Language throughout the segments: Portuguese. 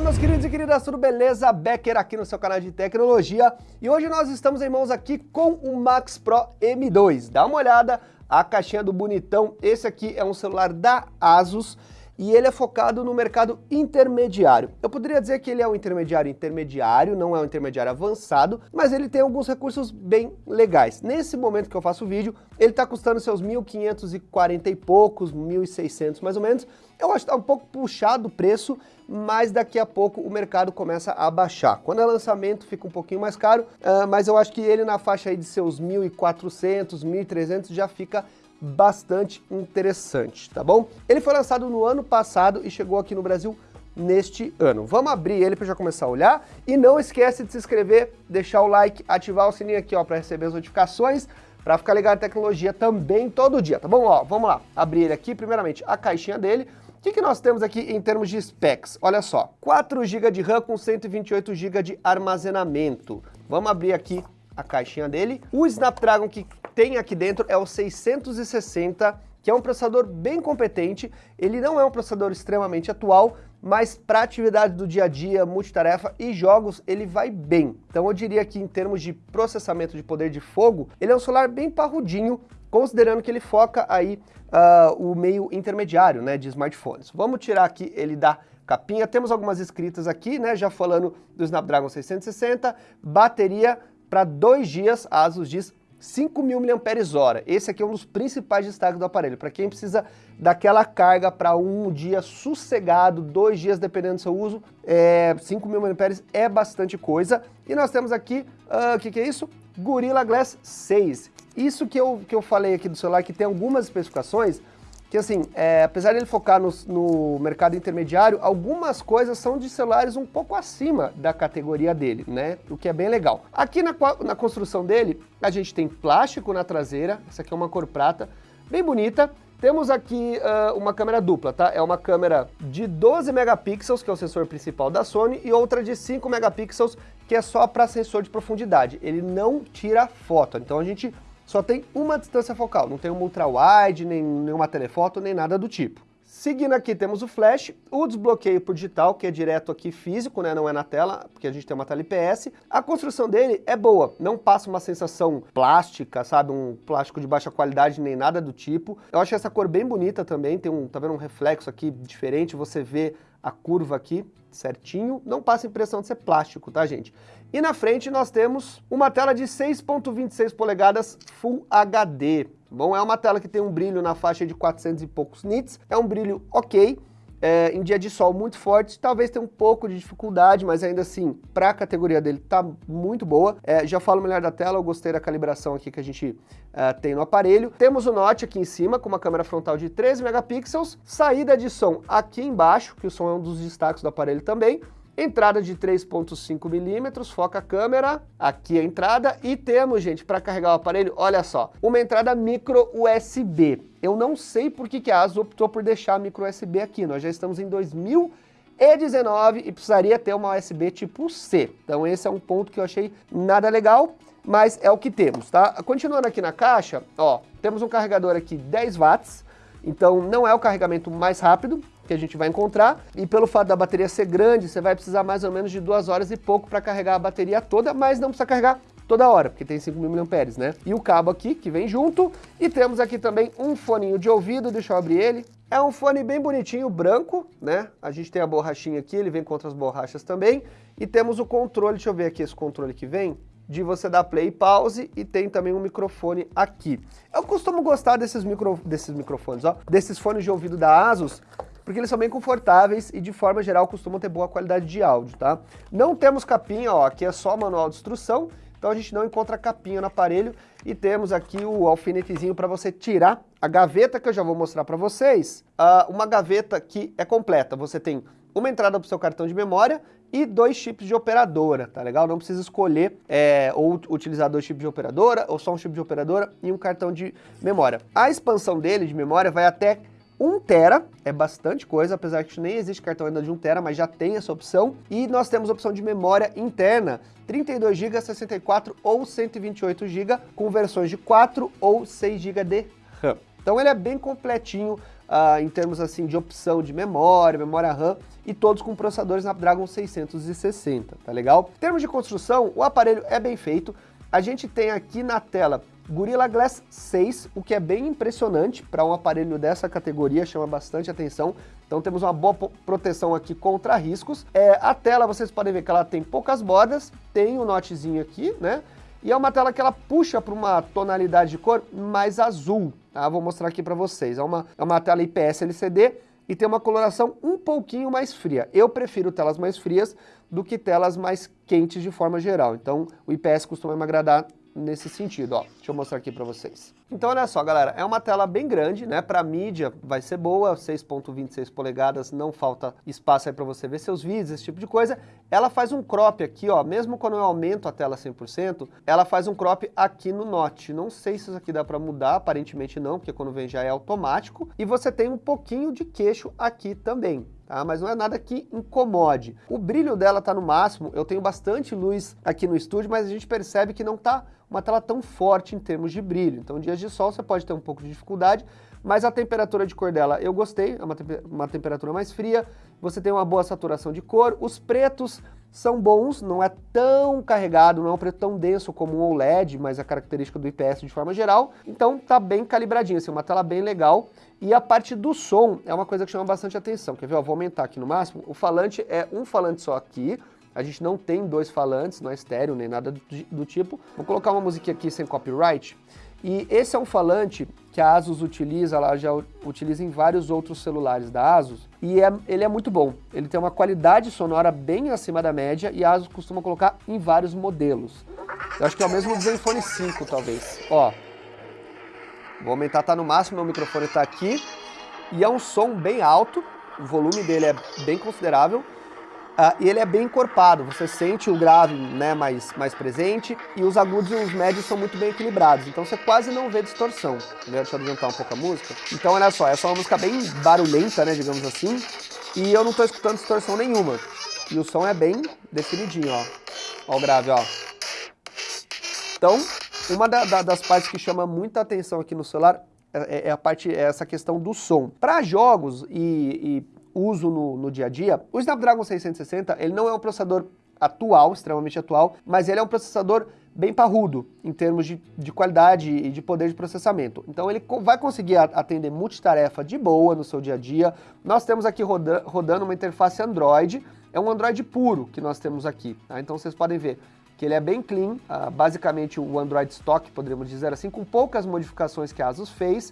Fala meus queridos e queridas, tudo beleza? Becker aqui no seu canal de tecnologia e hoje nós estamos em mãos aqui com o Max Pro M2. Dá uma olhada, a caixinha do bonitão, esse aqui é um celular da Asus e ele é focado no mercado intermediário. Eu poderia dizer que ele é um intermediário intermediário, não é um intermediário avançado, mas ele tem alguns recursos bem legais. Nesse momento que eu faço o vídeo, ele está custando seus 1.540 e poucos, 1.600 mais ou menos. Eu acho que está um pouco puxado o preço, mas daqui a pouco o mercado começa a baixar. Quando é lançamento fica um pouquinho mais caro, uh, mas eu acho que ele na faixa aí de seus 1.400, 1.300 já fica bastante interessante, tá bom? Ele foi lançado no ano passado e chegou aqui no Brasil neste ano. Vamos abrir ele para já começar a olhar e não esquece de se inscrever, deixar o like, ativar o sininho aqui ó para receber as notificações, para ficar ligado na tecnologia também todo dia, tá bom? Ó, vamos lá, abrir ele aqui, primeiramente a caixinha dele. O que, que nós temos aqui em termos de specs? Olha só, 4 GB de RAM com 128 GB de armazenamento. Vamos abrir aqui a caixinha dele. O Snapdragon que tem aqui dentro é o 660, que é um processador bem competente. Ele não é um processador extremamente atual, mas para atividade do dia a dia, multitarefa e jogos, ele vai bem. Então eu diria que em termos de processamento de poder de fogo, ele é um celular bem parrudinho, considerando que ele foca aí uh, o meio intermediário né, de smartphones. Vamos tirar aqui ele da capinha, temos algumas escritas aqui, né, já falando do Snapdragon 660, bateria para dois dias, a Asus diz 5.000 mAh. Esse aqui é um dos principais destaques do aparelho. Para quem precisa daquela carga para um dia sossegado, dois dias dependendo do seu uso, é, 5.000 mAh é bastante coisa. E nós temos aqui, o uh, que, que é isso? Gorilla Glass 6. Isso que eu, que eu falei aqui do celular, que tem algumas especificações, que assim, é, apesar de ele focar no, no, mercado intermediário, algumas coisas são de celulares um pouco acima da categoria dele, né? O que é bem legal. Aqui na, na construção dele, a gente tem plástico na traseira, essa aqui é uma cor prata, bem bonita. Temos aqui uh, uma câmera dupla, tá? É uma câmera de 12 megapixels, que é o sensor principal da Sony, e outra de 5 megapixels, que é só para sensor de profundidade. Ele não tira foto, então a gente só tem uma distância focal, não tem um ultra-wide, nem nenhuma telefoto, nem nada do tipo. Seguindo aqui temos o flash, o desbloqueio por digital, que é direto aqui físico, né, não é na tela, porque a gente tem uma tela IPS. A construção dele é boa, não passa uma sensação plástica, sabe, um plástico de baixa qualidade, nem nada do tipo. Eu acho essa cor bem bonita também, tem um, tá vendo um reflexo aqui diferente, você vê a curva aqui certinho, não passa a impressão de ser plástico, tá gente? E na frente nós temos uma tela de 6.26 polegadas Full HD. Bom, é uma tela que tem um brilho na faixa de 400 e poucos nits, é um brilho ok, é, em dia de sol muito forte, talvez tenha um pouco de dificuldade, mas ainda assim, para a categoria dele, tá muito boa. É, já falo melhor da tela, eu gostei da calibração aqui que a gente é, tem no aparelho. Temos o Note aqui em cima, com uma câmera frontal de 13 megapixels, saída de som aqui embaixo, que o som é um dos destaques do aparelho também, Entrada de 3.5 milímetros, foca a câmera, aqui a entrada, e temos, gente, para carregar o aparelho, olha só, uma entrada micro USB. Eu não sei por que, que a ASUS optou por deixar a micro USB aqui, nós já estamos em 2019 e precisaria ter uma USB tipo C. Então esse é um ponto que eu achei nada legal, mas é o que temos, tá? Continuando aqui na caixa, ó, temos um carregador aqui 10 watts, então não é o carregamento mais rápido, que a gente vai encontrar. E pelo fato da bateria ser grande, você vai precisar mais ou menos de duas horas e pouco para carregar a bateria toda, mas não precisa carregar toda hora, porque tem 5.000 mAh, né? E o cabo aqui, que vem junto. E temos aqui também um foninho de ouvido, deixa eu abrir ele. É um fone bem bonitinho, branco, né? A gente tem a borrachinha aqui, ele vem com outras borrachas também. E temos o controle, deixa eu ver aqui esse controle que vem de você dar play e pause e tem também um microfone aqui. Eu costumo gostar desses, micro, desses microfones, ó, desses fones de ouvido da ASUS, porque eles são bem confortáveis e de forma geral costumam ter boa qualidade de áudio, tá? Não temos capinha, ó, aqui é só manual de instrução, então a gente não encontra capinha no aparelho e temos aqui o alfinetezinho para você tirar a gaveta que eu já vou mostrar para vocês. Uh, uma gaveta que é completa, você tem uma entrada para o seu cartão de memória e dois chips de operadora, tá legal? Não precisa escolher é, ou utilizar dois chips de operadora ou só um chip de operadora e um cartão de memória. A expansão dele de memória vai até 1 tera, é bastante coisa, apesar que nem existe cartão ainda de 1 tera, mas já tem essa opção. E nós temos a opção de memória interna, 32 GB, 64 ou 128 GB, com versões de 4 ou 6 GB de RAM. Então ele é bem completinho uh, em termos assim de opção de memória, memória RAM, e todos com processadores Snapdragon 660, tá legal? Em termos de construção, o aparelho é bem feito, a gente tem aqui na tela Gorilla Glass 6, o que é bem impressionante para um aparelho dessa categoria, chama bastante atenção. Então temos uma boa proteção aqui contra riscos. É, a tela, vocês podem ver que ela tem poucas bordas, tem o um notezinho aqui, né? E é uma tela que ela puxa para uma tonalidade de cor mais azul, tá? Vou mostrar aqui para vocês. É uma, é uma tela IPS LCD e tem uma coloração um pouquinho mais fria. Eu prefiro telas mais frias do que telas mais quentes de forma geral. Então o IPS costuma me agradar nesse sentido, ó. Deixa eu mostrar aqui para vocês. Então olha só, galera, é uma tela bem grande, né? Para mídia vai ser boa, 6.26 polegadas, não falta espaço aí para você ver seus vídeos, esse tipo de coisa. Ela faz um crop aqui, ó, mesmo quando eu aumento a tela 100%, ela faz um crop aqui no Note. Não sei se isso aqui dá para mudar, aparentemente não, porque quando vem já é automático. E você tem um pouquinho de queixo aqui também. Tá? Mas não é nada que incomode. O brilho dela tá no máximo, eu tenho bastante luz aqui no estúdio, mas a gente percebe que não tá uma tela tão forte em termos de brilho. Então, dias de sol você pode ter um pouco de dificuldade, mas a temperatura de cor dela eu gostei, é uma, uma temperatura mais fria, você tem uma boa saturação de cor, os pretos são bons, não é tão carregado, não é um preto tão denso como um OLED, mas a característica do IPS de forma geral, então tá bem calibradinho, assim, uma tela bem legal. E a parte do som é uma coisa que chama bastante atenção, quer ver? Eu vou aumentar aqui no máximo, o falante é um falante só aqui, a gente não tem dois falantes, não é estéreo nem nada do, do tipo. Vou colocar uma musiquinha aqui sem copyright. E esse é um falante que a Asus utiliza, ela já utiliza em vários outros celulares da Asus, e é, ele é muito bom. Ele tem uma qualidade sonora bem acima da média e a Asus costuma colocar em vários modelos. Eu acho que é o mesmo do Zenfone 5, talvez. Ó, vou aumentar, tá no máximo, meu microfone tá aqui, e é um som bem alto, o volume dele é bem considerável, Uh, e ele é bem encorpado, você sente o grave né, mais, mais presente e os agudos e os médios são muito bem equilibrados, então você quase não vê distorção. Entendeu? Deixa eu aumentar um pouco a música. Então olha só, essa é uma música bem barulhenta, né, digamos assim, e eu não estou escutando distorção nenhuma. E o som é bem definidinho, ó. Ó o grave, ó. Então, uma da, da, das partes que chama muita atenção aqui no celular é, é a parte, é essa questão do som. Para jogos e, e uso no, no dia a dia, o Snapdragon 660 ele não é um processador atual, extremamente atual, mas ele é um processador bem parrudo em termos de, de qualidade e de poder de processamento. Então ele vai conseguir atender multitarefa de boa no seu dia a dia. Nós temos aqui roda, rodando uma interface Android, é um Android puro que nós temos aqui. Tá? Então vocês podem ver que ele é bem clean, uh, basicamente o Android stock, poderíamos dizer assim, com poucas modificações que a Asus fez.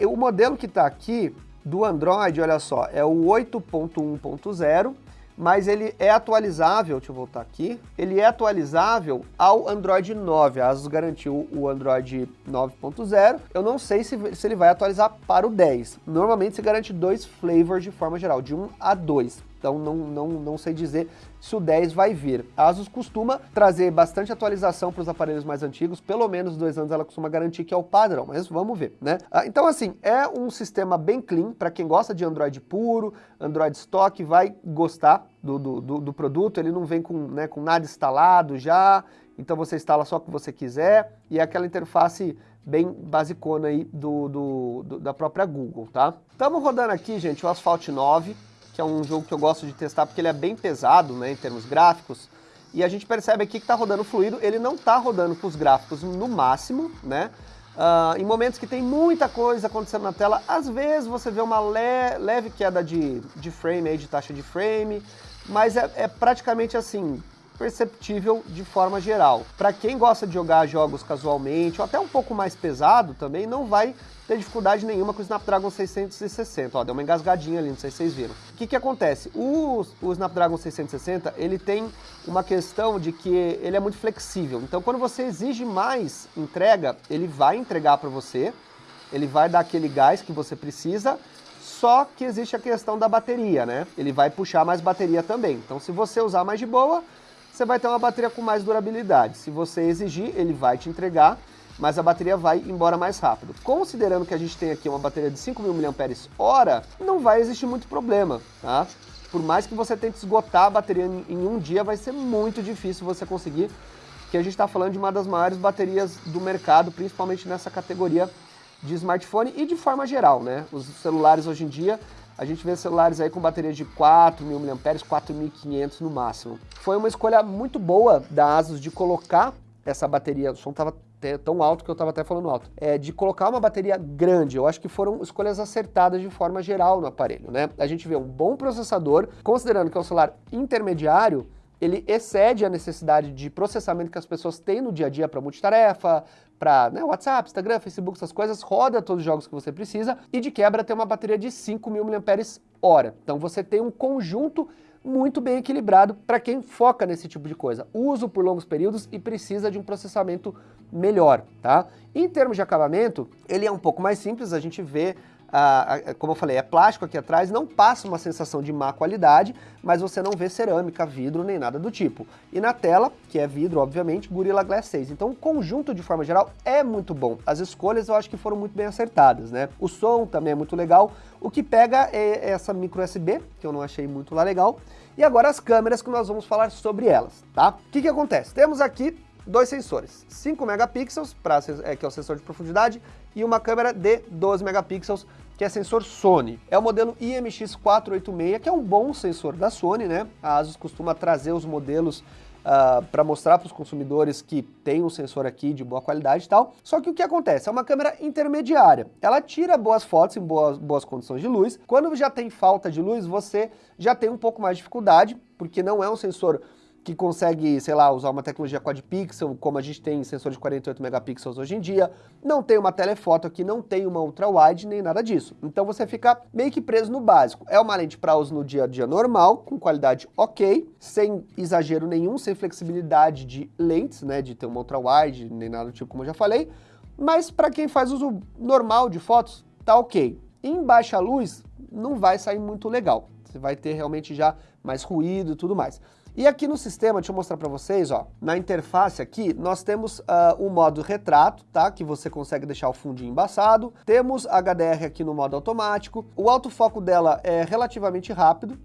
Uh, o modelo que está aqui do Android, olha só, é o 8.1.0, mas ele é atualizável, deixa eu voltar aqui, ele é atualizável ao Android 9, a Asus garantiu o Android 9.0, eu não sei se, se ele vai atualizar para o 10, normalmente se garante dois flavors de forma geral, de 1 a 2, então não, não, não sei dizer se o 10 vai vir. A Asus costuma trazer bastante atualização para os aparelhos mais antigos, pelo menos dois anos ela costuma garantir que é o padrão, mas vamos ver, né? Ah, então assim, é um sistema bem clean, para quem gosta de Android puro, Android stock, vai gostar do, do, do, produto, ele não vem com, né, com nada instalado já, então você instala só o que você quiser, e é aquela interface bem basicona aí do, do, do, da própria Google, tá? Estamos rodando aqui, gente, o Asphalt 9, que é um jogo que eu gosto de testar porque ele é bem pesado, né, em termos gráficos, e a gente percebe aqui que está rodando fluido, ele não está rodando com os gráficos no máximo, né, uh, em momentos que tem muita coisa acontecendo na tela, às vezes você vê uma le leve queda de, de frame, aí, de taxa de frame, mas é, é praticamente assim, perceptível de forma geral. Para quem gosta de jogar jogos casualmente, ou até um pouco mais pesado também, não vai ter dificuldade nenhuma com o Snapdragon 660. Ó, deu uma engasgadinha ali, não sei se vocês viram. O que que acontece? O, o Snapdragon 660, ele tem uma questão de que ele é muito flexível. Então, quando você exige mais entrega, ele vai entregar para você, ele vai dar aquele gás que você precisa, só que existe a questão da bateria, né? Ele vai puxar mais bateria também. Então, se você usar mais de boa, você vai ter uma bateria com mais durabilidade. Se você exigir, ele vai te entregar, mas a bateria vai embora mais rápido. Considerando que a gente tem aqui uma bateria de 5.000 mAh, não vai existir muito problema, tá? Por mais que você tente esgotar a bateria em um dia, vai ser muito difícil você conseguir, porque a gente está falando de uma das maiores baterias do mercado, principalmente nessa categoria de smartphone e de forma geral, né? Os celulares hoje em dia, a gente vê celulares aí com bateria de 4.000 mAh, 4.500 no máximo. Foi uma escolha muito boa da Asus de colocar essa bateria, o som estava tão alto que eu estava até falando alto, é de colocar uma bateria grande. Eu acho que foram escolhas acertadas de forma geral no aparelho, né? A gente vê um bom processador, considerando que é um celular intermediário, ele excede a necessidade de processamento que as pessoas têm no dia a dia para multitarefa, para né, WhatsApp, Instagram, Facebook, essas coisas, roda todos os jogos que você precisa e de quebra tem uma bateria de 5.000 mAh. Então você tem um conjunto muito bem equilibrado para quem foca nesse tipo de coisa. Uso por longos períodos e precisa de um processamento melhor, tá? Em termos de acabamento, ele é um pouco mais simples, a gente vê como eu falei, é plástico aqui atrás, não passa uma sensação de má qualidade, mas você não vê cerâmica, vidro, nem nada do tipo. E na tela, que é vidro, obviamente, Gorilla Glass 6. Então o conjunto, de forma geral, é muito bom. As escolhas eu acho que foram muito bem acertadas, né? O som também é muito legal. O que pega é essa micro USB, que eu não achei muito lá legal. E agora as câmeras que nós vamos falar sobre elas, tá? O que que acontece? Temos aqui dois sensores, 5 megapixels, pra, é, que é o sensor de profundidade, e uma câmera de 12 megapixels que é sensor Sony. É o modelo IMX486, que é um bom sensor da Sony, né? A Asus costuma trazer os modelos uh, ah, para mostrar para os consumidores que tem um sensor aqui de boa qualidade e tal. Só que o que acontece? É uma câmera intermediária. Ela tira boas fotos em boas, boas condições de luz. Quando já tem falta de luz, você já tem um pouco mais de dificuldade, porque não é um sensor que consegue, sei lá, usar uma tecnologia quad pixel, como a gente tem sensor de 48 megapixels hoje em dia, não tem uma telefoto aqui, não tem uma ultra wide, nem nada disso. Então você fica meio que preso no básico. É uma lente para uso no dia a dia normal, com qualidade ok, sem exagero nenhum, sem flexibilidade de lentes, né, de ter uma ultra wide, nem nada do tipo, como eu já falei, mas para quem faz uso normal de fotos, tá ok. Em baixa luz, não vai sair muito legal. Você vai ter realmente já mais ruído e tudo mais. E aqui no sistema, deixa eu mostrar para vocês, ó, na interface aqui, nós temos uh, o modo retrato, tá? Que você consegue deixar o fundinho embaçado. Temos HDR aqui no modo automático. O autofoco dela é relativamente rápido,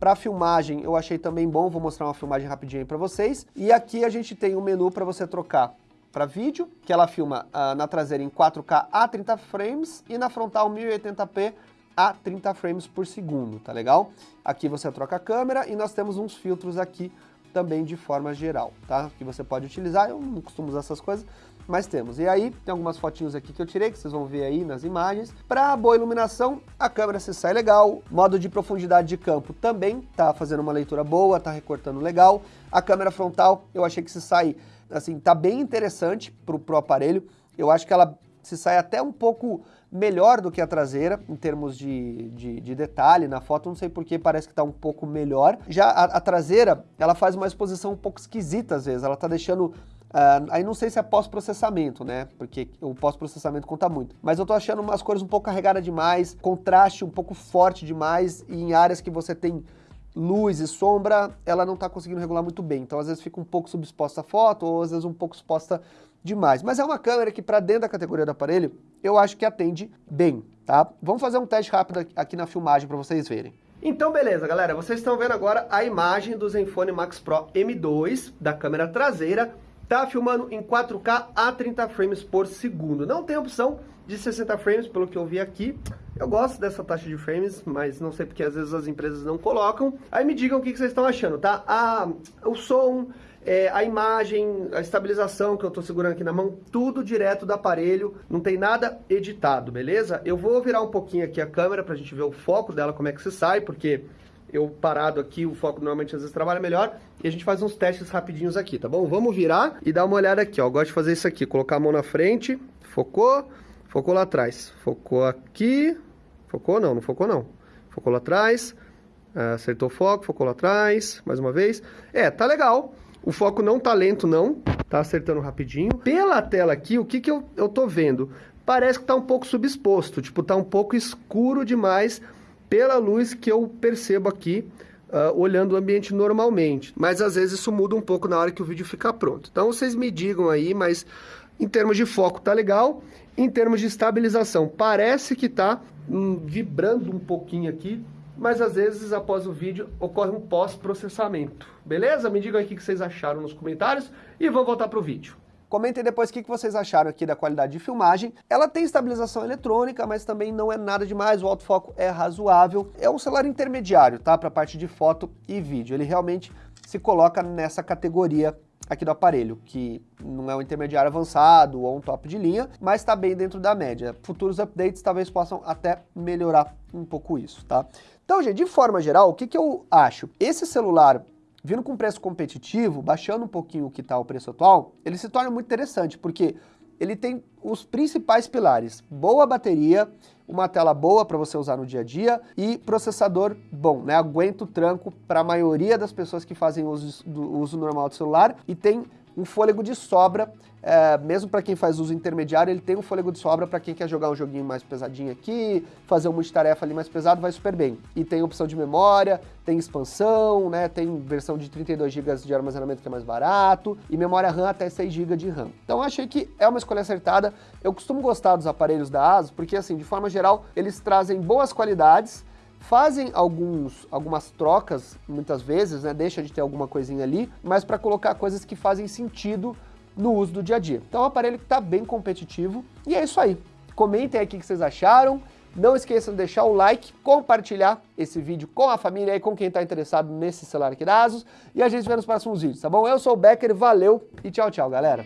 para filmagem eu achei também bom, vou mostrar uma filmagem rapidinho aí para vocês. E aqui a gente tem um menu para você trocar para vídeo, que ela filma uh, na traseira em 4K a 30 frames e na frontal 1080p a 30 frames por segundo, tá legal? Aqui você troca a câmera e nós temos uns filtros aqui também de forma geral, tá? Que você pode utilizar, eu não costumo usar essas coisas, mas temos. E aí, tem algumas fotinhos aqui que eu tirei, que vocês vão ver aí nas imagens. Para boa iluminação, a câmera se sai legal. Modo de profundidade de campo também tá fazendo uma leitura boa, tá recortando legal. A câmera frontal, eu achei que se sai, assim, tá bem interessante pro, pro aparelho. Eu acho que ela se sai até um pouco melhor do que a traseira, em termos de, de, de detalhe na foto, não sei porque parece que está um pouco melhor. Já a, a, traseira, ela faz uma exposição um pouco esquisita às vezes, ela está deixando... Uh, aí não sei se é pós-processamento, né? Porque o pós-processamento conta muito. Mas eu tô achando umas cores um pouco carregadas demais, contraste um pouco forte demais, e em áreas que você tem luz e sombra, ela não está conseguindo regular muito bem. Então, às vezes fica um pouco subexposta a foto, ou às vezes um pouco exposta demais. Mas é uma câmera que, para dentro da categoria do aparelho, eu acho que atende bem, tá? Vamos fazer um teste rápido aqui na filmagem para vocês verem. Então, beleza, galera. Vocês estão vendo agora a imagem do Zenfone Max Pro M2 da câmera traseira. Tá filmando em 4K a 30 frames por segundo. Não tem opção de 60 frames, pelo que eu vi aqui. Eu gosto dessa taxa de frames, mas não sei porque às vezes as empresas não colocam. Aí me digam o que vocês estão achando, tá? A, o som, é, a imagem, a estabilização que eu estou segurando aqui na mão, tudo direto do aparelho, não tem nada editado, beleza? Eu vou virar um pouquinho aqui a câmera para a gente ver o foco dela, como é que se sai, porque eu parado aqui, o foco normalmente às vezes trabalha melhor, e a gente faz uns testes rapidinhos aqui, tá bom? Vamos virar e dar uma olhada aqui, ó, eu gosto de fazer isso aqui, colocar a mão na frente, focou, focou lá atrás, focou aqui, Focou? Não, não focou não. Focou lá atrás, acertou o foco, focou lá atrás, mais uma vez. É, tá legal. O foco não tá lento não, tá acertando rapidinho. Pela tela aqui, o que que eu, eu tô vendo? Parece que tá um pouco subexposto, tipo, tá um pouco escuro demais pela luz que eu percebo aqui, uh, olhando o ambiente normalmente. Mas às vezes isso muda um pouco na hora que o vídeo ficar pronto. Então vocês me digam aí, mas em termos de foco tá legal. Em termos de estabilização, parece que tá hum, vibrando um pouquinho aqui, mas às vezes após o vídeo ocorre um pós-processamento. Beleza? Me digam aí o que vocês acharam nos comentários e vamos voltar pro vídeo. Comentem depois o que vocês acharam aqui da qualidade de filmagem. Ela tem estabilização eletrônica, mas também não é nada demais, o autofoco é razoável. É um celular intermediário, tá? Para a parte de foto e vídeo. Ele realmente se coloca nessa categoria aqui do aparelho, que não é um intermediário avançado ou um top de linha, mas está bem dentro da média. Futuros updates talvez possam até melhorar um pouco isso, tá? Então, gente, de forma geral, o que, que eu acho? Esse celular vindo com preço competitivo, baixando um pouquinho o que está o preço atual, ele se torna muito interessante, porque ele tem os principais pilares, boa bateria, uma tela boa para você usar no dia a dia e processador bom, né? Aguenta o tranco para a maioria das pessoas que fazem uso, do, uso normal do celular e tem um fôlego de sobra, é, mesmo para quem faz uso intermediário, ele tem um fôlego de sobra para quem quer jogar um joguinho mais pesadinho aqui, fazer um multitarefa ali mais pesado, vai super bem. E tem opção de memória, tem expansão, né, tem versão de 32 GB de armazenamento que é mais barato, e memória RAM até 6 GB de RAM. Então achei que é uma escolha acertada. Eu costumo gostar dos aparelhos da ASUS, porque assim, de forma geral, eles trazem boas qualidades, fazem alguns, algumas trocas, muitas vezes, né, deixa de ter alguma coisinha ali, mas para colocar coisas que fazem sentido no uso do dia a dia. Então é um aparelho que está bem competitivo, e é isso aí. Comentem aí o que vocês acharam, não esqueçam de deixar o like, compartilhar esse vídeo com a família e com quem está interessado nesse celular aqui da ASUS, e a gente vê nos próximos vídeos, tá bom? Eu sou o Becker, valeu e tchau, tchau, galera!